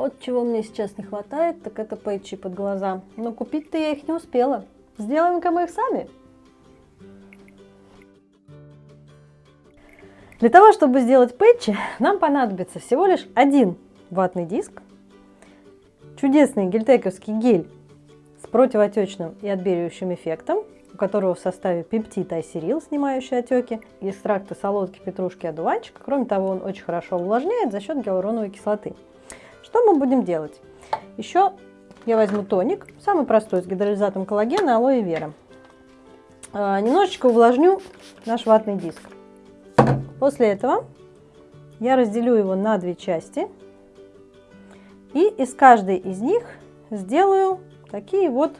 Вот чего мне сейчас не хватает, так это пэтчи под глаза. Но купить-то я их не успела. Сделаем-ка мы их сами. Для того, чтобы сделать пэтчи, нам понадобится всего лишь один ватный диск, чудесный гельтековский гель с противоотечным и отбеливающим эффектом, у которого в составе пептид айсерил, снимающий отеки, экстракты солодки, петрушки, одуванчика. Кроме того, он очень хорошо увлажняет за счет гиалуроновой кислоты. Что мы будем делать? Еще я возьму тоник, самый простой, с гидролизатом коллагена, алоэ вера. А, немножечко увлажню наш ватный диск. После этого я разделю его на две части и из каждой из них сделаю такие вот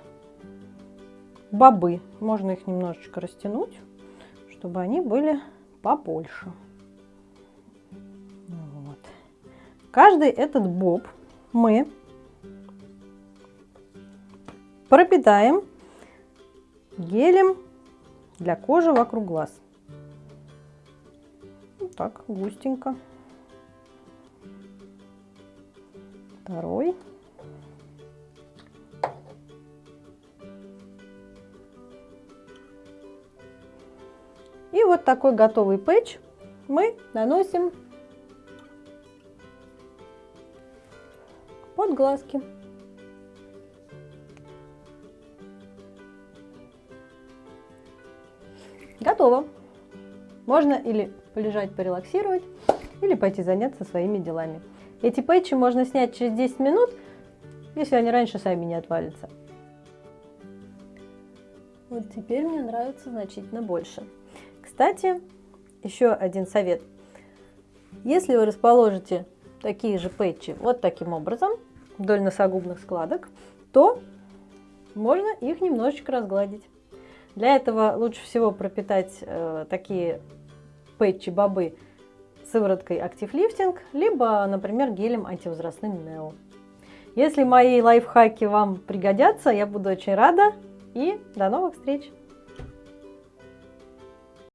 бобы. Можно их немножечко растянуть, чтобы они были побольше. Каждый этот боб мы пропитаем гелем для кожи вокруг глаз так, густенько. Второй. И вот такой готовый пэтч мы наносим под глазки. Готово. Можно или полежать, порелаксировать или пойти заняться своими делами. Эти пэтчи можно снять через 10 минут, если они раньше сами не отвалятся. Вот теперь мне нравится значительно больше. Кстати, еще один совет. Если вы расположите такие же пэтчи вот таким образом, вдоль носогубных складок, то можно их немножечко разгладить. Для этого лучше всего пропитать э, такие пэтчи бобы сывороткой Active Lifting, либо, например, гелем антивозрастным Neo. Если мои лайфхаки вам пригодятся, я буду очень рада и до новых встреч!